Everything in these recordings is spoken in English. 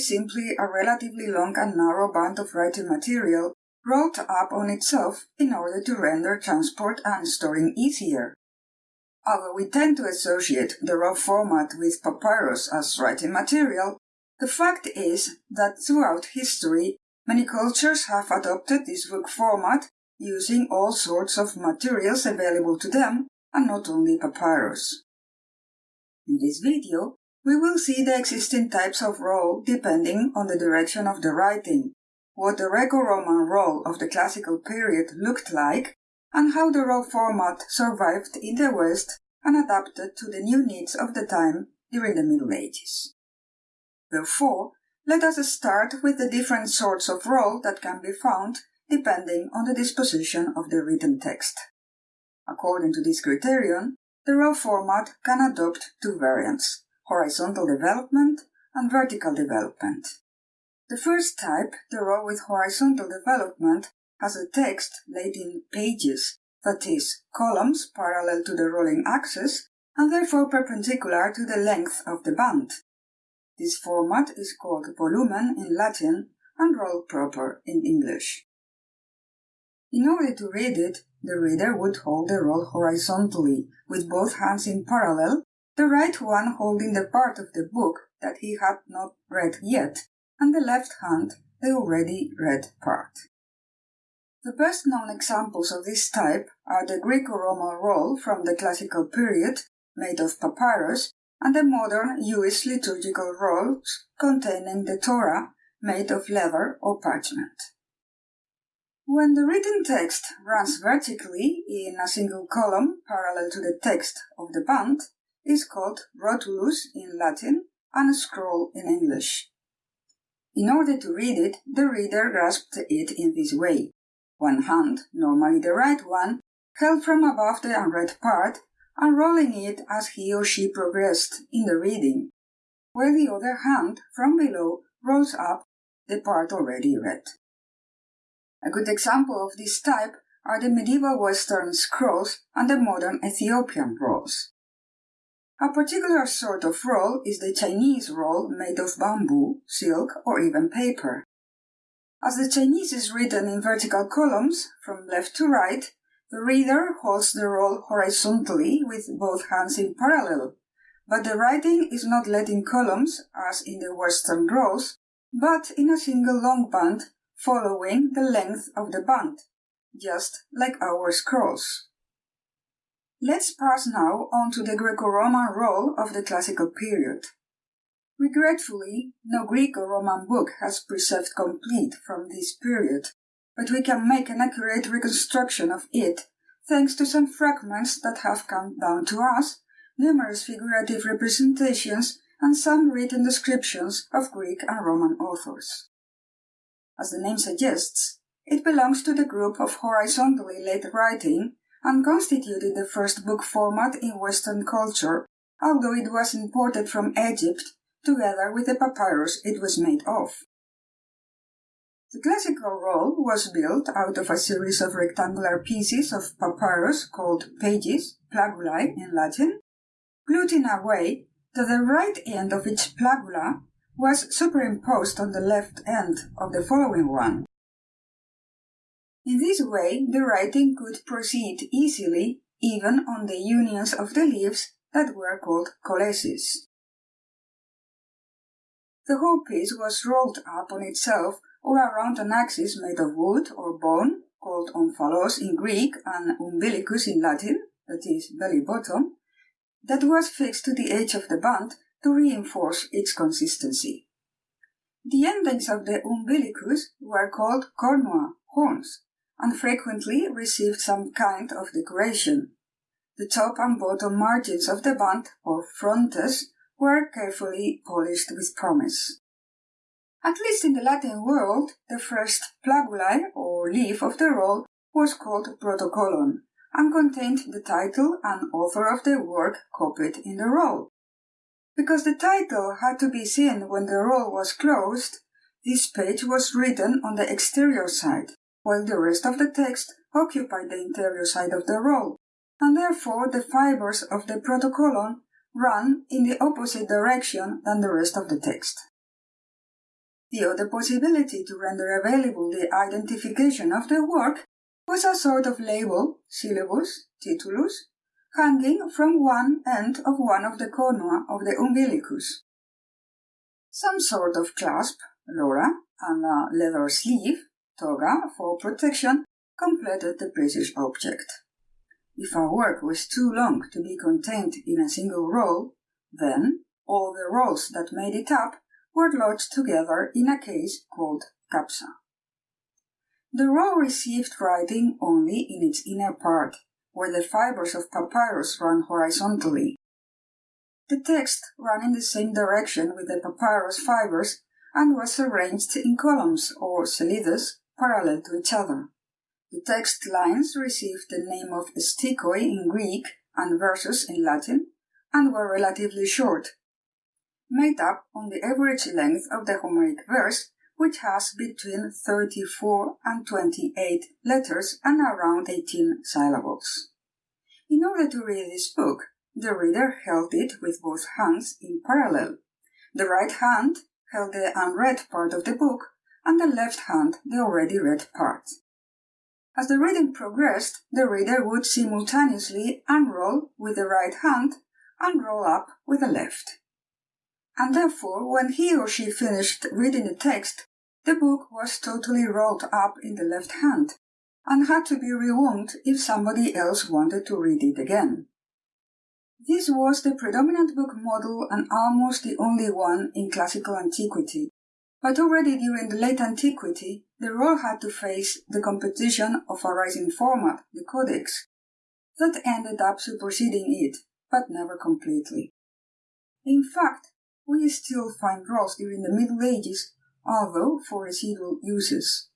simply a relatively long and narrow band of writing material rolled up on itself in order to render transport and storing easier. Although we tend to associate the roll format with papyrus as writing material, the fact is that throughout history, many cultures have adopted this book format using all sorts of materials available to them and not only papyrus. In this video, we will see the existing types of roll depending on the direction of the writing, what the Greco-Roman roll of the classical period looked like, and how the roll format survived in the West and adapted to the new needs of the time during the Middle Ages. Therefore, let us start with the different sorts of roll that can be found depending on the disposition of the written text. According to this criterion, the roll format can adopt two variants, horizontal development and vertical development. The first type, the roll with horizontal development, has a text laid in pages, that is, columns parallel to the rolling axis and therefore perpendicular to the length of the band. This format is called volumen in Latin and roll proper in English. In order to read it, the reader would hold the roll horizontally, with both hands in parallel, the right one holding the part of the book that he had not read yet, and the left hand the already read part. The best known examples of this type are the Greco-Roman roll from the classical period, made of papyrus, and the modern Jewish liturgical rolls containing the Torah, made of leather or parchment. When the written text runs vertically in a single column parallel to the text of the band, is called rotulus in Latin and scroll in English. In order to read it, the reader grasped it in this way. One hand, normally the right one, held from above the unread part, unrolling it as he or she progressed in the reading, while the other hand, from below, rolls up the part already read. A good example of this type are the medieval Western scrolls and the modern Ethiopian rolls. A particular sort of roll is the Chinese roll made of bamboo, silk, or even paper. As the Chinese is written in vertical columns, from left to right, the reader holds the roll horizontally with both hands in parallel, but the writing is not led in columns as in the Western rolls, but in a single long band following the length of the band, just like our scrolls. Let's pass now on to the Greco-Roman roll of the classical period. Regretfully, no Greek or Roman book has preserved complete from this period, but we can make an accurate reconstruction of it thanks to some fragments that have come down to us, numerous figurative representations, and some written descriptions of Greek and Roman authors. As the name suggests, it belongs to the group of horizontally laid writing and constituted the first book format in Western culture, although it was imported from Egypt together with the papyrus it was made of. The classical roll was built out of a series of rectangular pieces of papyrus called pages, plagulae in Latin, glued in a way that the right end of each plagula was superimposed on the left end of the following one. In this way, the writing could proceed easily even on the unions of the leaves that were called kolleseis. The whole piece was rolled up on itself or around an axis made of wood or bone, called omphalos in Greek and umbilicus in Latin, that is, belly bottom, that was fixed to the edge of the band to reinforce its consistency. The endings of the umbilicus were called cornua, horns, and frequently received some kind of decoration. The top and bottom margins of the band, or frontes, were carefully polished with promise. At least in the Latin world, the first plagulae or leaf of the roll was called protocolon and contained the title and author of the work copied in the roll. Because the title had to be seen when the roll was closed, this page was written on the exterior side, while the rest of the text occupied the interior side of the roll, and therefore the fibers of the protocolon run in the opposite direction than the rest of the text. The other possibility to render available the identification of the work was a sort of label, syllabus, titulus, hanging from one end of one of the cornua of the umbilicus. Some sort of clasp, lora, and a leather sleeve, toga, for protection, completed the British object. If a work was too long to be contained in a single roll, then all the rolls that made it up were lodged together in a case called capsa. The roll received writing only in its inner part, where the fibers of papyrus run horizontally. The text ran in the same direction with the papyrus fibers and was arranged in columns or selides parallel to each other. The text lines received the name of stichoi in Greek and verses in Latin and were relatively short, made up on the average length of the Homeric verse, which has between 34 and 28 letters and around 18 syllables. In order to read this book, the reader held it with both hands in parallel. The right hand held the unread part of the book, and the left hand the already read part. As the reading progressed, the reader would simultaneously unroll with the right hand and roll up with the left. And therefore, when he or she finished reading the text, the book was totally rolled up in the left hand and had to be rewound if somebody else wanted to read it again. This was the predominant book model and almost the only one in classical antiquity. But already during the late antiquity, the roll had to face the competition of a rising format, the codex, that ended up superseding it, but never completely. In fact, we still find rolls during the Middle Ages, although for residual uses.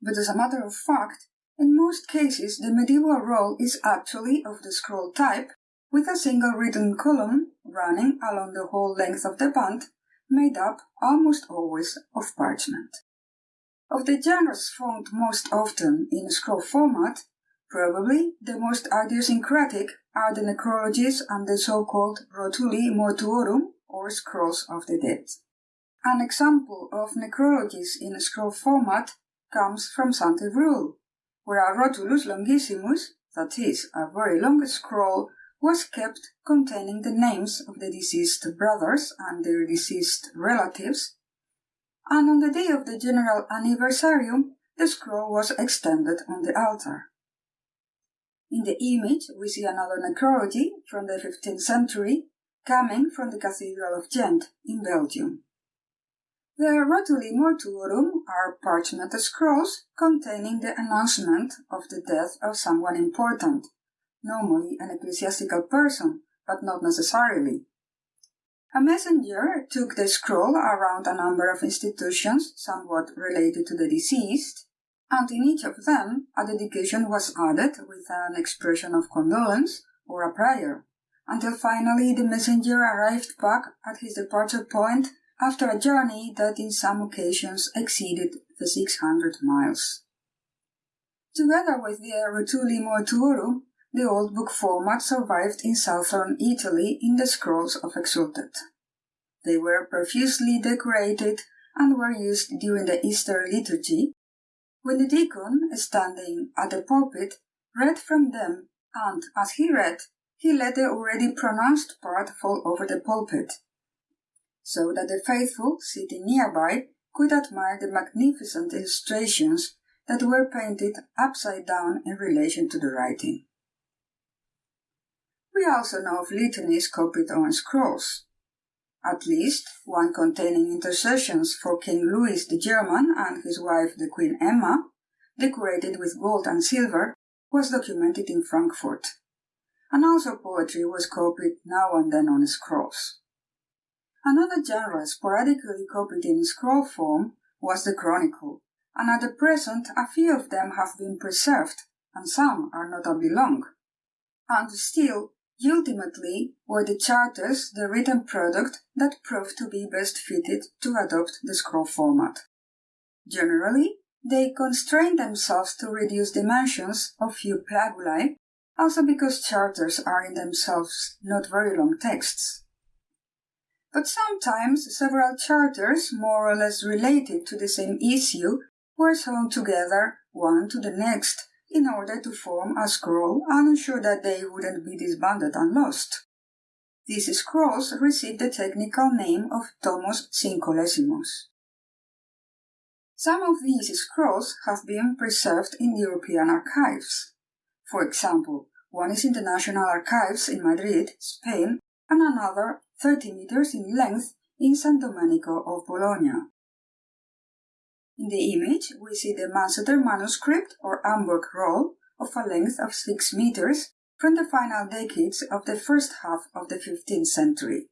But as a matter of fact, in most cases the medieval roll is actually of the scroll type with a single written column running along the whole length of the band, made up almost always of parchment. Of the genres found most often in scroll format, probably the most idiosyncratic are the necrologies and the so-called rotuli mortuorum, or scrolls of the dead. An example of necrologies in scroll format comes from Saint-Évroul, where a rotulus longissimus, that is, a very long scroll was kept containing the names of the deceased brothers and their deceased relatives, and on the day of the general anniversarium, the scroll was extended on the altar. In the image, we see another necrology from the 15th century coming from the Cathedral of Ghent in Belgium. The rotuli mortuorum are parchment scrolls containing the announcement of the death of someone important, normally an ecclesiastical person, but not necessarily. A messenger took the scroll around a number of institutions somewhat related to the deceased, and in each of them a dedication was added with an expression of condolence or a prayer, until finally the messenger arrived back at his departure point after a journey that in some occasions exceeded the 600 miles. Together with the Rotuli Mortuorum, the old book format survived in southern Italy in the scrolls of Exsultet. They were profusely decorated and were used during the Easter liturgy, when the deacon, standing at the pulpit, read from them, and as he read, he let the already pronounced part fall over the pulpit, so that the faithful sitting nearby could admire the magnificent illustrations that were painted upside down in relation to the writing. We also know of litanies copied on scrolls. At least one containing intercessions for King Louis the German and his wife the Queen Emma, decorated with gold and silver, was documented in Frankfurt. And also poetry was copied now and then on scrolls. Another genre sporadically copied in scroll form was the chronicle, and at the present a few of them have been preserved, and some are notably long. And still, Ultimately, were the charters the written product that proved to be best fitted to adopt the scroll format. Generally, they constrained themselves to reduce dimensions of few plagulae, also because charters are in themselves not very long texts. but sometimes several charters more or less related to the same issue were sewn together one to the next in order to form a scroll and ensure that they wouldn't be disbanded and lost. These scrolls received the technical name of Tomos synkollesimos. Some of these scrolls have been preserved in European archives. For example, one is in the National Archives in Madrid, Spain, and another 30 meters in length in San Domenico of Bologna. In the image, we see the Manseter manuscript or Hamburg roll of a length of 6 meters from the final decades of the first half of the 15th century.